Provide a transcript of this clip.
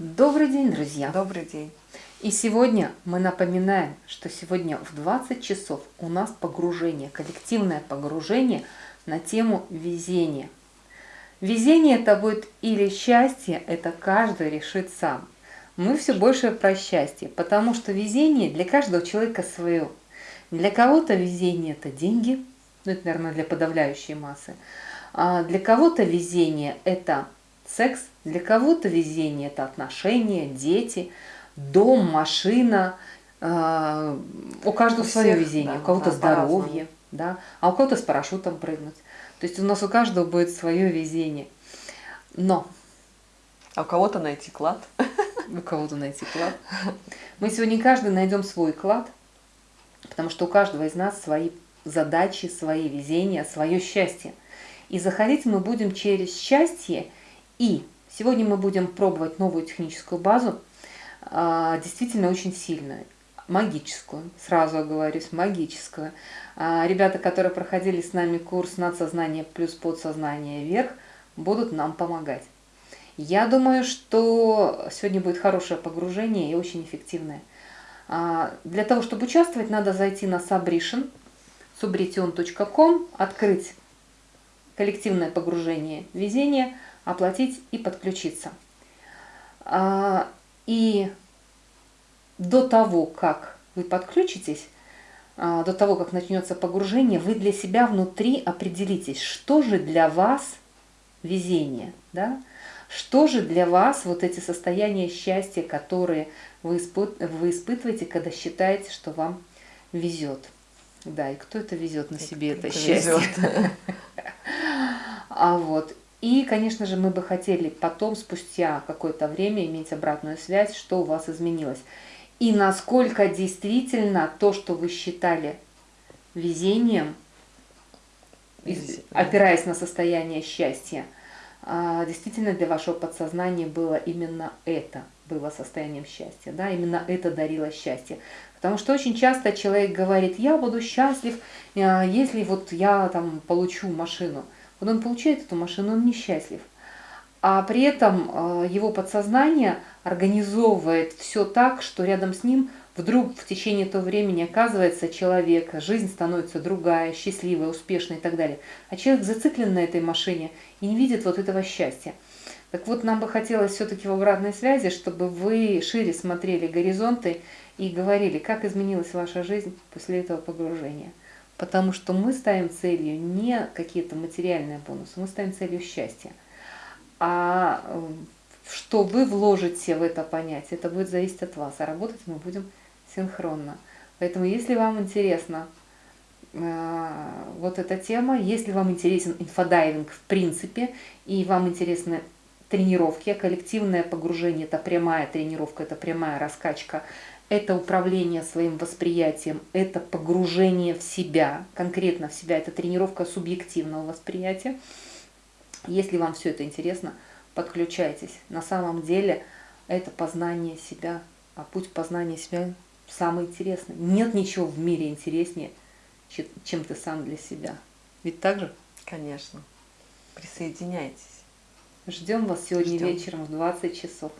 Добрый день, друзья! Добрый день! И сегодня мы напоминаем, что сегодня в 20 часов у нас погружение, коллективное погружение на тему везения. Везение это будет или счастье, это каждый решит сам. Мы все больше про счастье, потому что везение для каждого человека свое. Для кого-то везение это деньги, ну это, наверное, для подавляющей массы. А для кого-то везение это Секс для кого-то везение – это отношения, дети, дом, машина. Э, у каждого у свое всех, везение, да, у кого-то да, здоровье, да, а у кого-то с парашютом прыгнуть. То есть у нас у каждого будет свое везение. Но... А у кого-то найти клад. У кого-то найти клад. Мы сегодня каждый найдем свой клад, потому что у каждого из нас свои задачи, свои везения, свое счастье. И заходить мы будем через счастье – и сегодня мы будем пробовать новую техническую базу, а, действительно очень сильную, магическую, сразу оговорюсь, магическую. А, ребята, которые проходили с нами курс «Надсознание плюс подсознание вверх», будут нам помогать. Я думаю, что сегодня будет хорошее погружение и очень эффективное. А, для того, чтобы участвовать, надо зайти на Subration, subretion.com, открыть коллективное погружение везения – оплатить и подключиться. А, и до того, как вы подключитесь, а, до того, как начнется погружение, вы для себя внутри определитесь, что же для вас везение, да? Что же для вас вот эти состояния счастья, которые вы, испыт, вы испытываете, когда считаете, что вам везет? Да, и кто это везет на себе это, это счастье? А вот, и, конечно же, мы бы хотели потом, спустя какое-то время, иметь обратную связь, что у вас изменилось. И насколько действительно то, что вы считали везением, опираясь на состояние счастья, а, действительно для вашего подсознания было именно это, было состоянием счастья, да, именно это дарило счастье. Потому что очень часто человек говорит, я буду счастлив, а, если вот я там получу машину – вот он получает эту машину, он несчастлив. А при этом э, его подсознание организовывает все так, что рядом с ним вдруг в течение этого времени оказывается человек, жизнь становится другая, счастливая, успешная и так далее. А человек зациклен на этой машине и не видит вот этого счастья. Так вот, нам бы хотелось все-таки в обратной связи, чтобы вы шире смотрели горизонты и говорили, как изменилась ваша жизнь после этого погружения. Потому что мы ставим целью не какие-то материальные бонусы, мы ставим целью счастья. А э, что вы вложите в это понятие, это будет зависеть от вас. А работать мы будем синхронно. Поэтому, если вам интересна э, вот эта тема, если вам интересен инфодайвинг в принципе, и вам интересны тренировки, коллективное погружение – это прямая тренировка, это прямая раскачка – это управление своим восприятием, это погружение в себя, конкретно в себя, это тренировка субъективного восприятия. Если вам все это интересно, подключайтесь. На самом деле это познание себя, а путь познания себя самый интересный. Нет ничего в мире интереснее, чем ты сам для себя. Ведь так же? Конечно. Присоединяйтесь. Ждем вас сегодня Ждем. вечером в 20 часов.